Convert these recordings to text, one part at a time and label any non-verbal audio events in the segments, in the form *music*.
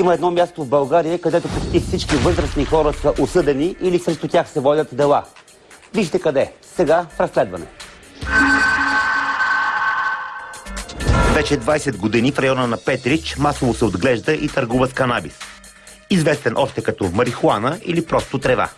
Има едно място в България, където почти всички възрастни хора са осъдени или срещу тях се водят дела. Вижте къде. Сега в разследване. Вече 20 години в района на Петрич масово се отглежда и търгува с канабис. Известен още като марихуана или просто трева.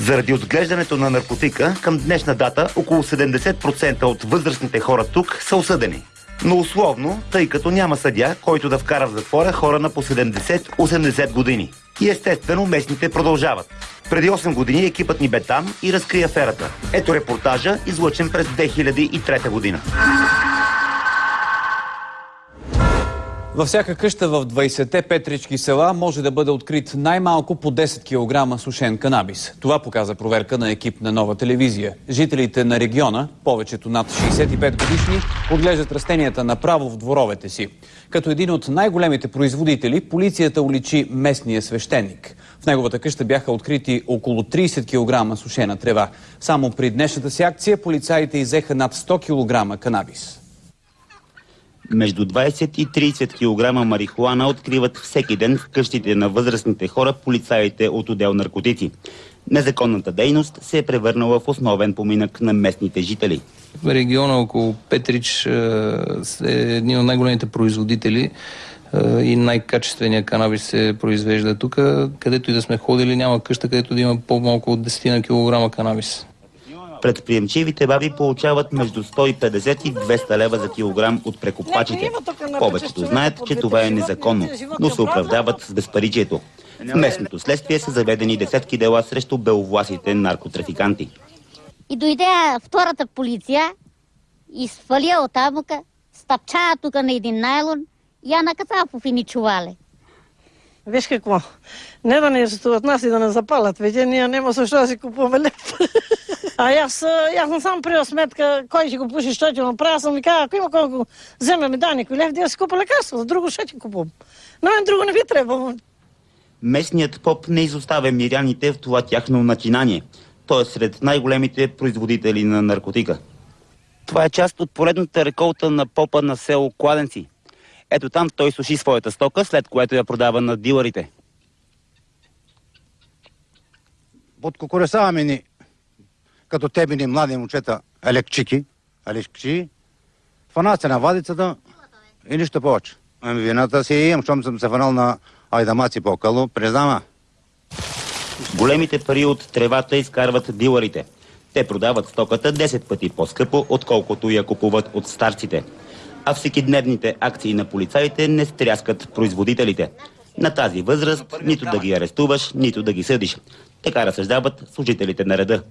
Заради отглеждането на наркотика, към днешна дата около 70% от възрастните хора тук са осъдени. Но условно, тъй като няма съдя, който да вкара в затвора хора на по 70-80 години. И естествено местните продължават. Преди 8 години екипът ни бе там и разкри аферата. Ето репортажа, излъчен през 2003 година. Във всяка къща в 20-те петрички села може да бъде открит най-малко по 10 кг сушен канабис. Това показа проверка на екип на нова телевизия. Жителите на региона, повечето над 65 годишни, отглеждат растенията направо в дворовете си. Като един от най-големите производители, полицията уличи местния свещеник. В неговата къща бяха открити около 30 кг сушена трева. Само при днешната си акция полицаите изеха над 100 кг канабис. Между 20 и 30 кг марихуана откриват всеки ден в къщите на възрастните хора полицаите от отдел наркотици. Незаконната дейност се е превърнала в основен поминък на местните жители. В региона около Петрич е един от най-големите производители и най-качественият канабис се произвежда тук. Където и да сме ходили, няма къща, където да има по-малко от 10 кг канабис. Предприемчивите баби получават между 150 и 200 лева за килограм от прекопачите. Повечето знаят, че това е незаконно, но се оправдават с безпаричието. В местното следствие са заведени десетки дела срещу беловласите наркотрафиканти. И дойде втората полиция и от амука, стъпча тук на един найлон и я накаца в фини чувале. Виж какво, не да не арестуват нас и да не запалят, вече ние няма защо да си купуваме леп. *laughs* А аз, аз не съм приел сметка кой ще го пуши, що ти направя. Съм ми казал, ако има колко вземе ми да никой лев, да си купа лекарство, за друго ще ти купувам. Но мен друго не ви трябва. Местният поп не изоставя миряните в това тяхно начинание. Той е сред най-големите производители на наркотика. Това е част от поредната реколта на попа на село Кладенци. Ето там той суши своята стока, след което я продава на дилърите. Подкокоресаваме ни като тебе ни млади момчета, елекчики, елекчи, фанаци на вадицата и нищо повече. Ами вината си имам, щом съм се фанал на айдамаци по-къло, признама. Големите пари от тревата изкарват дилърите. Те продават стоката 10 пъти по-скъпо, отколкото я купуват от старците. А всекидневните акции на полицаите не стряскат производителите. На тази възраст нито да ги арестуваш, нито да ги съдиш. Така разсъждават служителите на реда.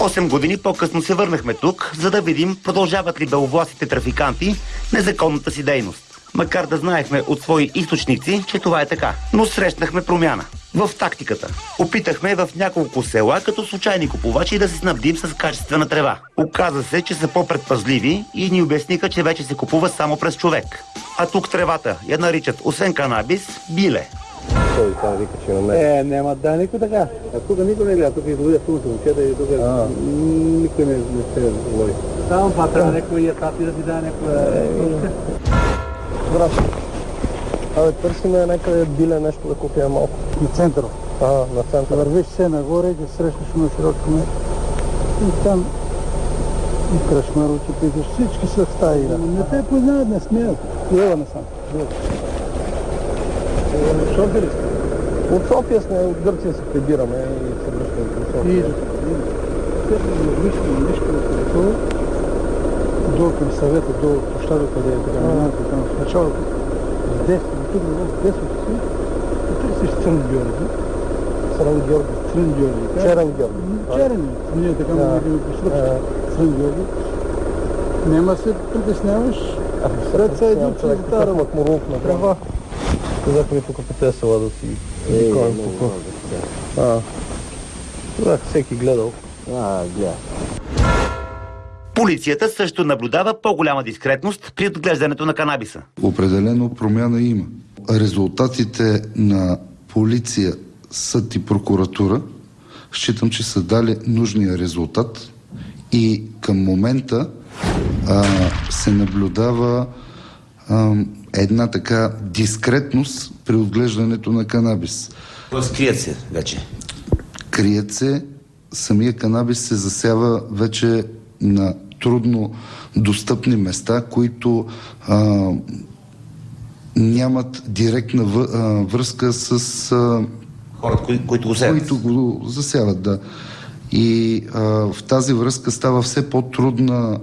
Осем години по-късно се върнахме тук, за да видим продължават ли беловласите трафиканти незаконната си дейност. Макар да знаехме от свои източници, че това е така. Но срещнахме промяна. В тактиката. Опитахме в няколко села, като случайни купувачи, да се снабдим с качествена трева. Оказа се, че са по-предпазливи и ни обясниха, че вече се купува само през човек. А тук тревата я наричат, освен канабис, биле. Той там вика, че на мен. Е, няма да никой така. А тук никой не гледа, тук излъгя тук момчета и тук никой не, не се лови. Само това трябва някой я тати да ти даде някоя... Брат, абе търсиме някъде биле нещо да купим малко. На центъра. А, на центъра. Вървиш се нагоре, да срещаш на широчко место. И там и крашмарочи питаш, всички са в стаи. Не те познават, не смеят. Лева не сам. София ли сте? От София сме, от Гърция се прибираме и се връщаме към София. И вижте, нещо такова, долу към съвета, долу площада, къде е така, миналото там, в началото, с десно, тук в десното си, и търсиш Црън Георги. Срън Георги. Црън Георги. Черен Георги. Черен, ние така му видим по сръбски. Црън Георги. Няма се притесняваш, пред са един човек, Тара Макмурук на трава. Казахме тук по тези села да си викаме по А, Казах, всеки гледал. А, гледа. Полицията също наблюдава по-голяма дискретност при отглеждането на канабиса. Определено промяна има. Резултатите на полиция, съд и прокуратура считам, че са дали нужния резултат и към момента а, се наблюдава а, една така дискретност при отглеждането на канабис. Тоест крият се вече. Крият се, самия канабис се засява вече на трудно достъпни места, които а, нямат директна въ, а, връзка с а, Хората, кои, които го сеят. които го засяват, да. И а, в тази връзка става все по-трудна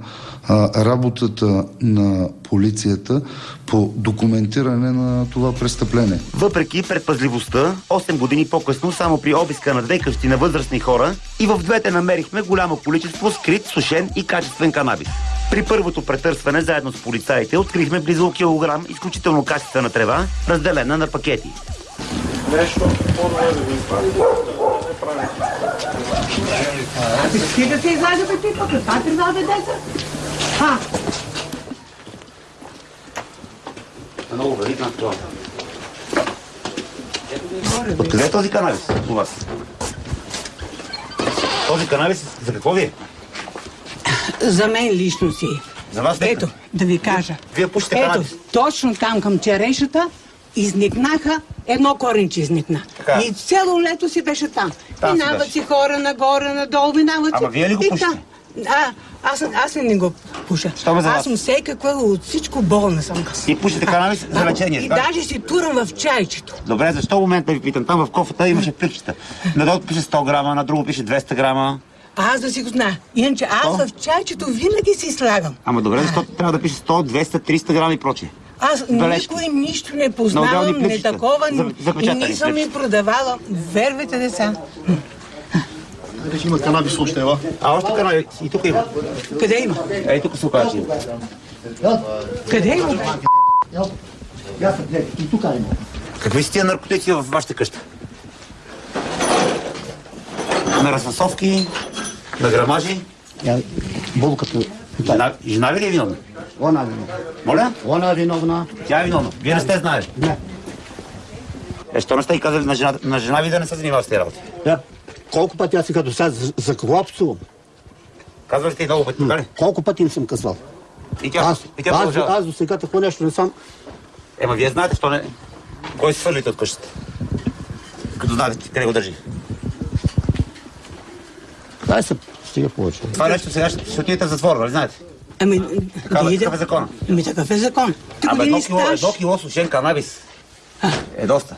а, работата на полицията по документиране на това престъпление. Въпреки предпазливостта, 8 години по-късно, само при обиска на две къщи на възрастни хора, и в двете намерихме голямо количество скрит, сушен и качествен канабис. При първото претърсване, заедно с полицаите, открихме близо килограм изключително качествена трева, разделена на пакети. Ти да се излажа бе ти тук, това ти да деца. А, Много вредна това. Откъде е този канабис у вас? Този канабис за какво ви е? за мен лично си. За вас е. Ето, да ви кажа. Вие пушите Ето, канабис. точно там към черешата изникнаха, едно коренче изникна. Така. И цяло лето си беше там. Там минават си хора нагоре, надолу, минават си. Ама вие ли го пушите? А, аз, аз не го пуша. Що ме за вас? аз съм всекаква, от всичко болна съм. И пушите канабис за лечение. И така? даже си турам в чайчето. Добре, защо в момента ви питам? Там в кофата имаше пликчета. Надолу пише 100 грама, на друго пише 200 грама. Аз да си го знае. Иначе аз в чайчето винаги си слагам. Ама добре, защо трябва да пише 100, 200, 300 грама и прочее? Аз Бележки. никой нищо не На познавам, не такова, и не съм ми продавала. Вервайте деца. Вече има канабис още, ела. А още канабис и тук има. Къде има? Ей, тук се има. Къде има? И тук има. Какви са тия наркотици в вашата къща? На разфасовки, на грамажи. Я, болката. Жена, жена ви ли е виновна? Она виновна. Моля? Она виновна. Тя е виновна. Вие не сте знаели. Не. Е, що не сте и казали на жена, на жена ви да не се занимава с тези работи? Я, колко пъти аз си като сега за, за какво псувам? Казвали сте и много пъти, така ли? Колко пъти им съм казвал? И тя, Аз, и тя аз, продължава. аз до сега такова нещо не съм. Ема вие знаете, що не... Кой се свърлите от къщата? Като знаете къде го държи. Дай се стига повече. Това нещо сега ще, ще отидете в затвора, нали знаете? Ами, Такава- да такъв е закона. Ами такъв е закон. Ти Абе, едно кило, едно кило сушен канабис е доста.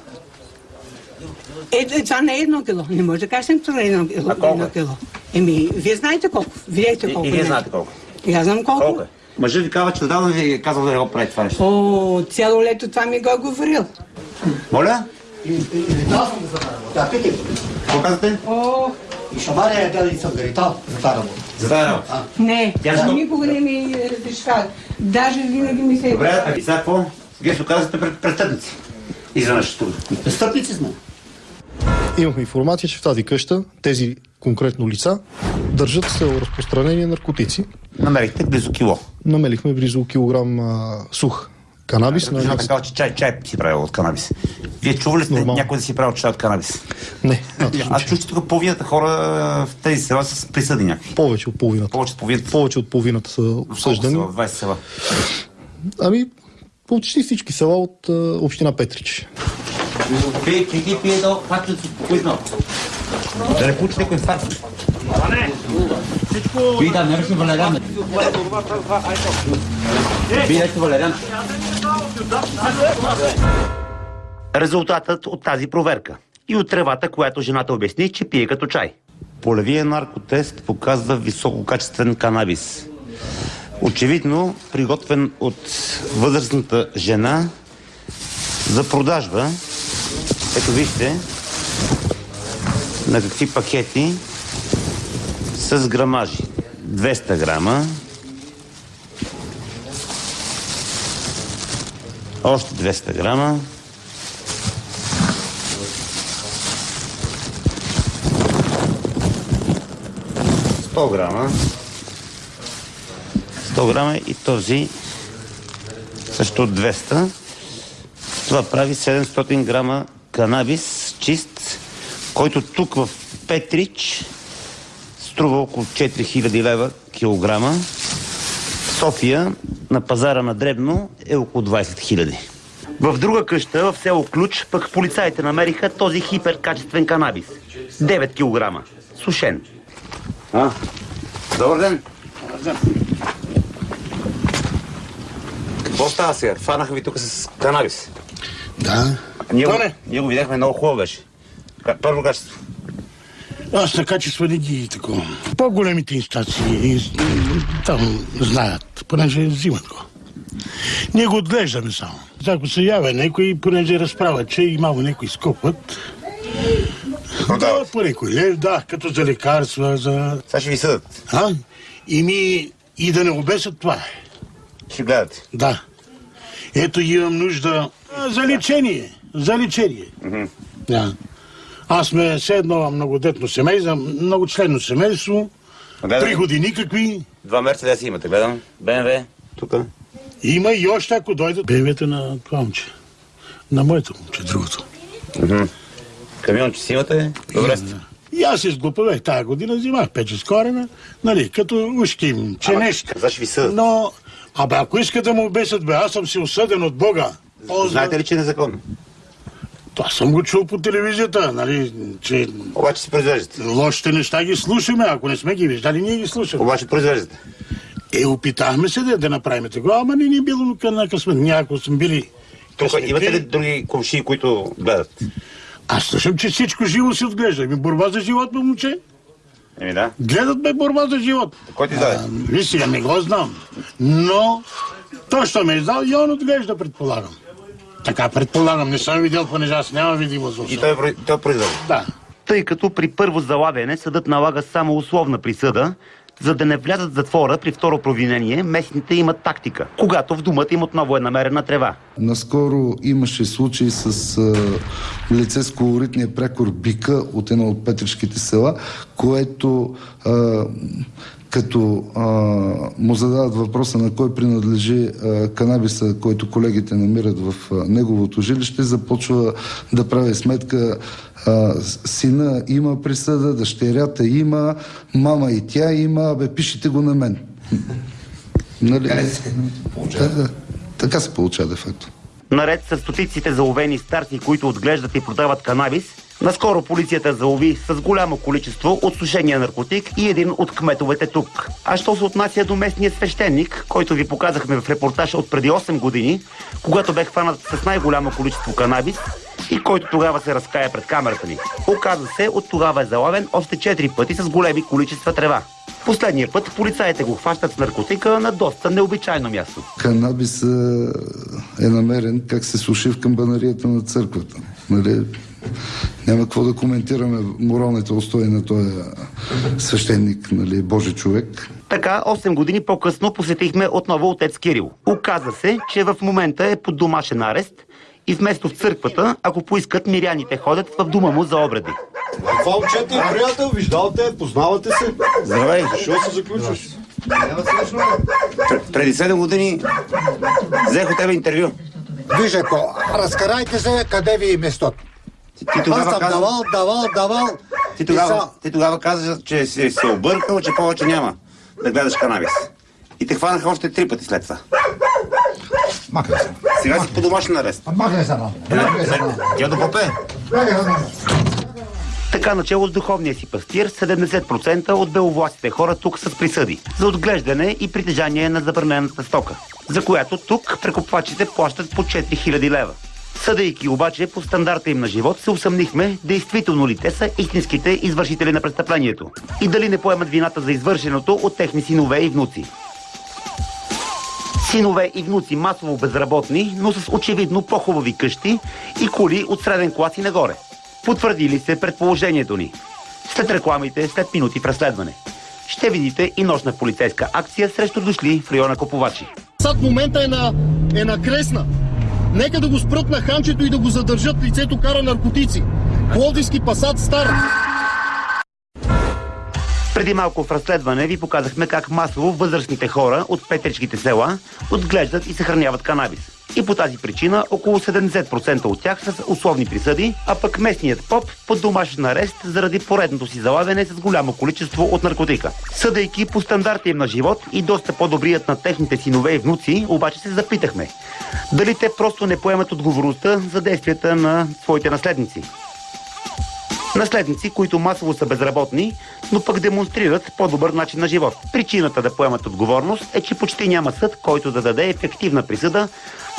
Е, е, това не е едно кило. Не може да кажем, това е едно, кило- А колко едно е? кило. Еми, вие знаете колко. Видете И, колко и вие е. знаете колко. И аз знам колко. Колко е? Мъжът ви казва, че отдавна ви е казал да не го прави това нещо. О, цяло лето това ми го е говорил. Моля? Да, питай. Какво казвате? О, И шамаря е дали съм гаритал за тази работа. За тази работа. не, Тя никога не ми разрешава. Даже винаги ми се... Добре, а сега какво? Вие се оказвате пред престъпници. Изведнъж тук. Престъпници сме. Имахме информация, че в тази къща тези конкретно лица държат с цел разпространение на наркотици. Намерихте близо кило. Намелихме близо килограм а, сух канабис. На... Жената казва, че чай, чай си правил от канабис. Вие чували ли сте Нормално. някой да си правил чай от канабис? Не, а, точно, Аз че чух, че тук половината хора в тези села са присъди някакви. повече от половината. Повече от половината. Повече от половината са осъждани. В 20 села. Ами, почти всички села от а, община Петрич. Пие, пие, пие до факта си спокойно. Да не получите някой инфаркт. Пие да, не беше валериан. Пие нещо валериан. Резултатът от тази проверка и от тревата, която жената обясни, че пие като чай. Полевия наркотест показва висококачествен канабис. Очевидно, приготвен от възрастната жена за продажба. Ето вижте на какви пакети с грамажи. 200 грама. Още 200 грама. Грама. 100 грама и този също от 200. Това прави 700 грама канабис чист, който тук в Петрич струва около 4000 лева килограма. София на пазара на Дребно е около 20 хиляди. В друга къща, в село Ключ, пък полицаите намериха този хиперкачествен канабис. 9 кг. Сушен. А, добър ден. Какво става сега? Фанаха ви тук с канабис. Да. Ние, го, ние го видяхме много хубаво беше. Първо качество. Аз на качество не ги такова. По-големите инстанции там знаят, понеже взимат го. Ние го отглеждаме само. Ако се явя някой, понеже разправя, че имало някой скопът, да, по някой лев, да, като за лекарства, за... Сега ще ви съдат. А? И ми и да не обесят това е. Ще гледате. Да. Ето имам нужда за лечение. За лечение. Да. Аз сме все едно многодетно семейство, много членно семейство, Гледам. приходи никакви. Два мерцедеса имате, гледам. БМВ. Тук. Има и още, ако дойдат, бебета на това момче. На моето момче, другото. Камионче си имате. Добре сте. И аз се сглупавех тази година, взимах пече с корена, нали, като ушки, че Ама, нещо. каза, ще ви съдат. Но, абе, ако искат да му обесят, бе, аз съм си осъден от Бога. Ползва- Знаете ли, че е незаконно? Това съм го чул по телевизията, нали, че Обаче си произвеждате. лошите неща ги слушаме, ако не сме ги виждали, ние ги слушаме. Обаче произвеждате. Е, опитахме се да, да направим такова, ама не ни е било на късмет. Някои сме били Тук имате ли други комши, които гледат? Аз слушам, че всичко живо се отглежда. Ми борба за живот, момче. Еми да. Гледат ме борба за живот. Кой ти даде? Сега, не го знам. Но той, що ме е издал, и он отглежда, предполагам. Така предполагам, не съм видял, понеже аз нямам видимост. в И той, про- той произвежда. Да. Тъй като при първо залавяне съдът налага само условна присъда, за да не влязат в затвора при второ провинение, местните имат тактика. Когато в думата им отново е намерена трева. Наскоро имаше случай с а, лице с колоритния прякор Бика от едно от петришките села, което а, като а, му задават въпроса на кой принадлежи а, канабиса, който колегите намират в а, неговото жилище, започва да прави сметка а, сина има присъда, дъщерята има, мама и тя има, бе пишете го на мен. Нали? Да, да. Така се получава, де факто. Наред с стотиците заловени старци, които отглеждат и продават канабис, наскоро полицията залови с голямо количество от сушения наркотик и един от кметовете тук. А що се отнася до местния свещеник, който ви показахме в репортаж от преди 8 години, когато бе хванат с най-голямо количество канабис и който тогава се разкая пред камерата ни. Оказа се, от тогава е залавен още 4 пъти с големи количества трева. Последния път полицаите го хващат с наркотика на доста необичайно място. Канабис е намерен как се суши в камбанарията на църквата. Нали? Няма какво да коментираме моралните устои на този свещеник, нали, Божи човек. Така, 8 години по-късно посетихме отново отец Кирил. Оказа се, че в момента е под домашен арест и вместо в църквата, ако поискат, миряните ходят в дома му за обреди. Това момчето е приятел, виждал те, познавате се. Здравей! Защо се заключваш? Пр- преди 7 години взех от тебе интервю. Виж, ако разкарайте се, къде ви е местото. Ти, ти тогава Аз съм каза- давал, давал, давал. Ти тогава, са- ти тогава каза, че си се объркал, че повече няма да гледаш канабис. И те хванаха още три пъти след това. Махай се. Сега си по домашен арест. Махай се, мам. Махай се, мам. Я да попе. Така начало с духовния си пастир, 70% от беловластите хора тук са с присъди за отглеждане и притежание на забранената стока, за която тук прекупвачите плащат по 4000 лева. Съдейки обаче по стандарта им на живот, се усъмнихме действително ли те са истинските извършители на престъплението и дали не поемат вината за извършеното от техни синове и внуци. Синове и внуци масово безработни, но с очевидно по-хубави къщи и коли от среден клас и нагоре. Потвърдили се предположението ни. След рекламите, след минути в разследване. Ще видите и нощна полицейска акция срещу дошли в района Копувачи. Сад момента е на, е на кресна. Нека да го спрат на ханчето и да го задържат. Лицето кара наркотици. Пловдивски пасат стар. Преди малко в разследване ви показахме как масово възрастните хора от петричките села отглеждат и съхраняват канабис. И по тази причина около 70% от тях са с условни присъди, а пък местният поп под домашен арест заради поредното си залавяне с голямо количество от наркотика. Съдейки по стандарта им на живот и доста по-добрият на техните синове и внуци, обаче се запитахме. Дали те просто не поемат отговорността за действията на своите наследници. Наследници, които масово са безработни, но пък демонстрират по-добър начин на живот. Причината да поемат отговорност е, че почти няма съд, който да даде ефективна присъда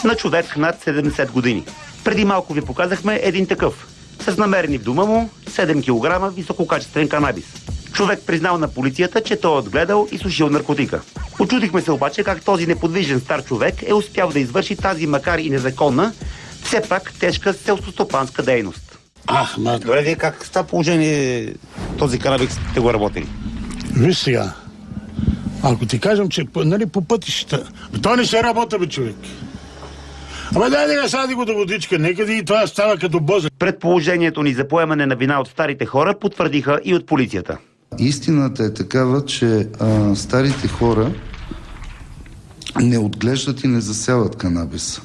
на човек над 70 години. Преди малко ви показахме един такъв. С намерени в дома му 7 кг висококачествен канабис. Човек признал на полицията, че той е отгледал и сушил наркотика. Очудихме се обаче как този неподвижен стар човек е успял да извърши тази макар и незаконна, все пак тежка селскостопанска дейност. Ах, ма... Добре, вие как в това положение този канабис сте го работили? Виж сега, ако ти кажем, че нали, по пътищата, то не се работа, бе, човек. Ама дай да сади го до водичка, нека да и това става като боза. Предположението ни за поемане на вина от старите хора потвърдиха и от полицията. Истината е такава, че а, старите хора не отглеждат и не засяват канабис.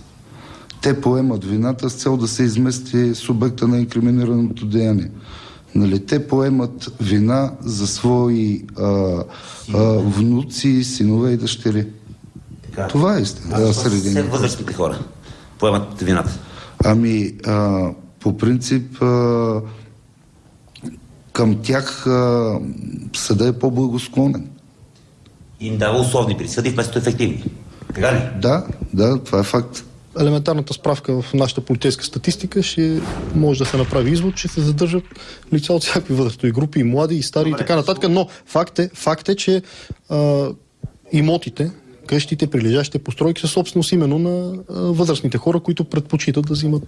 Те поемат вината с цел да се измести субекта на инкриминираното деяние. Нали, те поемат вина за свои а, а, внуци, синове и дъщери. Така. Това е истина. Да, среди Все възрастните хора поемат вината. Ами, а, по принцип, а, към тях а, съда е по-благосклонен. Им дава условни присъди вместо ефективни. Така ли? Да, да, това е факт. Елементарната справка в нашата полицейска статистика ще може да се направи извод, че се задържат лица от всякакви възрастови групи, и млади, и стари, и така нататък. Но факт е, факт е че а, имотите, къщите, прилежащите постройки са собственост именно на възрастните хора, които предпочитат да взимат,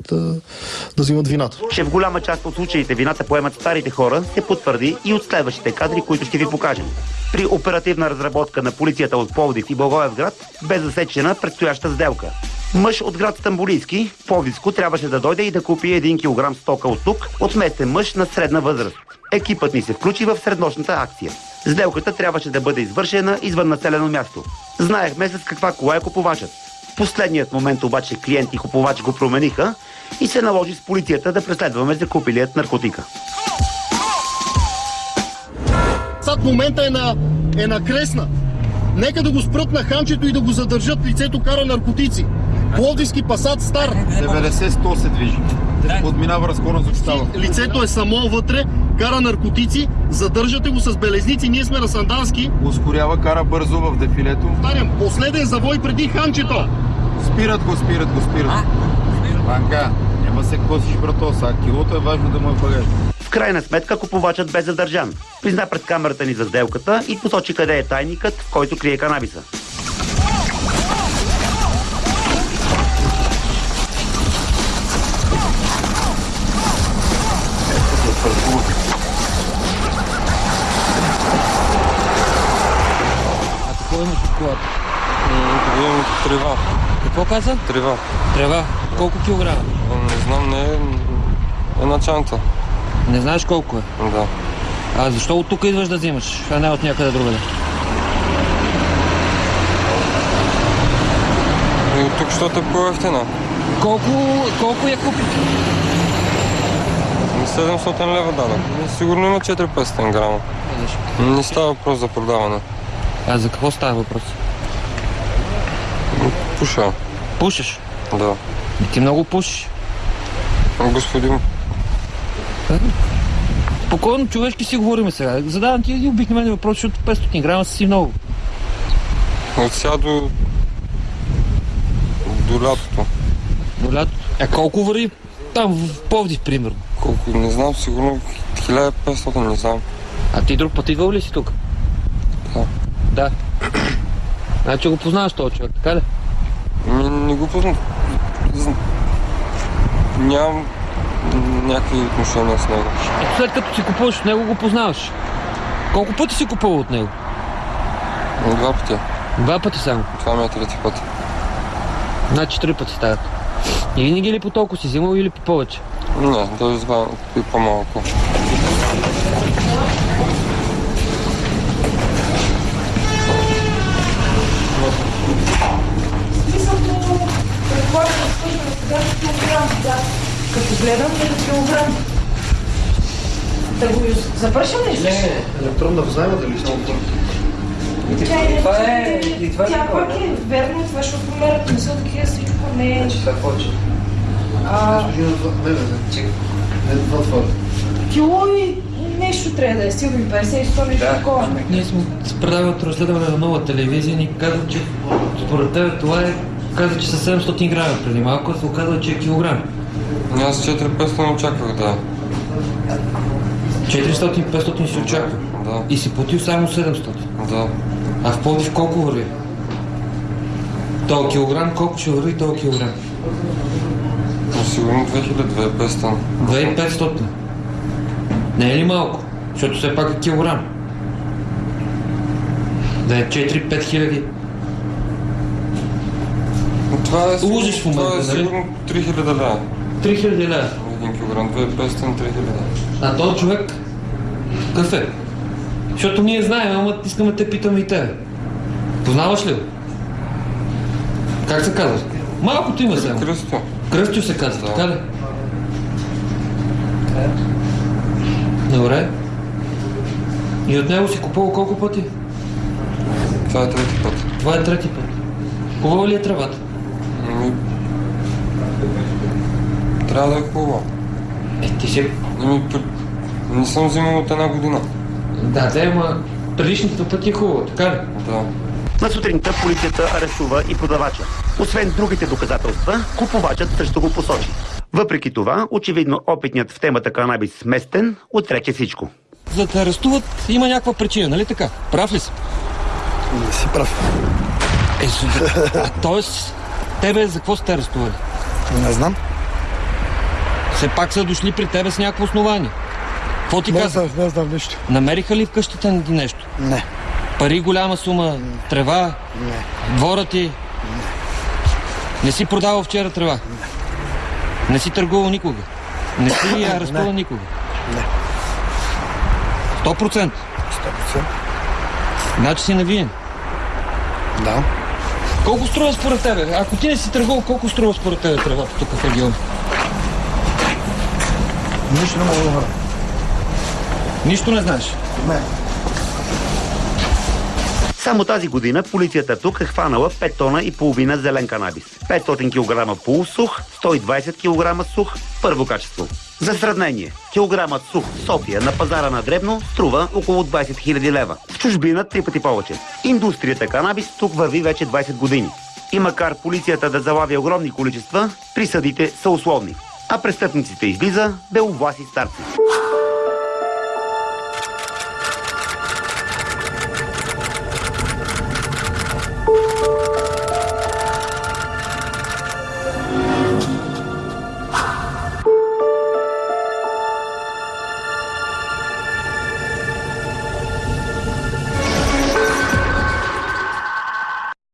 да взимат вината. Че в голяма част от случаите вината поемат старите хора се потвърди и от следващите кадри, които ще ви покажем. При оперативна разработка на полицията от Пловдив и Благоевград бе засечена предстояща сделка. Мъж от град Стамбулийски, Пловдивско, трябваше да дойде и да купи 1 кг стока от тук от местен мъж на средна възраст. Екипът ни се включи в среднощната акция. Сделката трябваше да бъде извършена извън населено място. Знаехме с каква кола е купувачът. В последният момент обаче клиент и купувач го промениха и се наложи с полицията да преследваме закупилият наркотика. Сад момента е на, е на кресна. Нека да го спрат на ханчето и да го задържат. Лицето кара наркотици. Пловдивски пасат стар. 90-100 се движи. Подминава разгона за става. Лицето е само вътре, кара наркотици, задържате го с белезници, ние сме на Сандански. Ускорява, кара бързо в дефилето. Повтарям, последен завой преди ханчето. Спират го, спират го, спират. Банка, няма се косиш, брато, са килото е важно да му е багаж. В крайна сметка купувачът бе задържан. Призна пред камерата ни за сделката и посочи къде е тайникът, в който крие канабиса. Колата? Имам трева. Какво каза? Трева. Трева. Колко килограма? Не знам, не е една чанта. Не знаеш колко е. Да. А защо от тук идваш да взимаш, а не от някъде другаде? И от тук, защото е по-ефтина. Колко, колко я купи? 700 лева дадах. Сигурно има 400 грама. Не става въпрос за продаване. А за какво става въпрос? Пуша. Пушиш? Да. Ти много пушиш. Господин, Спокойно, човешки си говорим сега. Задавам ти един обикновен въпрос, защото 500 грама си много. от сега до... до лятото. До лятото. А колко върви там в Пловдив, примерно? Колко, не знам, сигурно 1500, не знам. А ти друг път идвал ли си тук? Да. Значи го познаваш този човек, така ли? Ми, не го познам. Зн- Нямам някакви отношения с него. Ето след като си купуваш от него, го познаваш. Колко пъти си купувал от него? Два пъти. Два пъти само. Това ми е трети път. Значи три пъти стават. И винаги ли по толкова си взимал или по повече? Не, даже и по-малко. Като гледам, е килограм. Да го запършим ли? Не, електронна взайма дали само Чай, Това е- и това е Тя пак е верно, това ще отмерят, не са такива всичко, не е... Значи това повече. А, Не, не, не. Не, това това. кило и нещо трябва да е, сигурно 50 и 100 нещо такова. Ние сме се предавали от разследване на нова телевизия ни казват, че според тебе това е каза, че са 700 грама преди малко, а се оказва, че е килограм. Аз 4-500 очаквах, да. 400-500 си очаква. Да. И си платил само 700. Да. А в Пловдив колко върви? То килограм, колко ще върви този килограм? Но сигурно 2000-2500. 2500. Не е ли малко? Защото все пак е килограм. Да е 4-5 хиляди. Това е сигурно, Лъжеш в момента, това е нали? сигурно 3000 лева. 3000 лева. 1 килограм, 2500, 3000 лева. А този човек какъв е? Защото ние знаем, ама искаме те питаме и тебе. Познаваш ли го? Как се казва? Малкото има сега. Кръстю. Кръстю се казва, така ли? Добре. И от него си купувал колко пъти? Това е трети път. Това е трети път. Хубава ли е тревата? 1000 да Е, хубаво. Е, ти ще... Ами, не съм взимал от една година. Да, да, ама предишните пъти е хубаво, така ли? Да. На сутринта полицията арестува и продавача. Освен другите доказателства, купувачът също го посочи. Въпреки това, очевидно опитният в темата канабис сместен отрече всичко. За да арестуват има някаква причина, нали така? Прав ли си? Не си прав. Е, а, т.е. тебе за какво сте арестували? Не знам. Все пак са дошли при тебе с някакво основание. Какво ти Не каза? знам, не знам нищо. Намериха ли в къщата ти нещо? Не. Пари, голяма сума, трева, Не. двора ти? Не си продавал вчера трева? Не си търгувал никога? Не си арестувал Не. никога? Не. 100%? 100%. Значи си навиен. Да. Колко струва според тебе? Ако ти не си търгувал, колко струва според тебе тревата тук в региона? Нищо не мога да говоря. Нищо не знаеш? Не. Само тази година полицията тук е хванала 5 тона и половина зелен канабис, 500 кг полусух, 120 кг сух, първо качество. За сравнение, килограмът сух в София на пазара на Дребно струва около 20 000 лева. В чужбина три пъти повече. Индустрията канабис тук върви вече 20 години. И макар полицията да залавя огромни количества, присъдите са условни. А престъпниците излиза беловласи старци.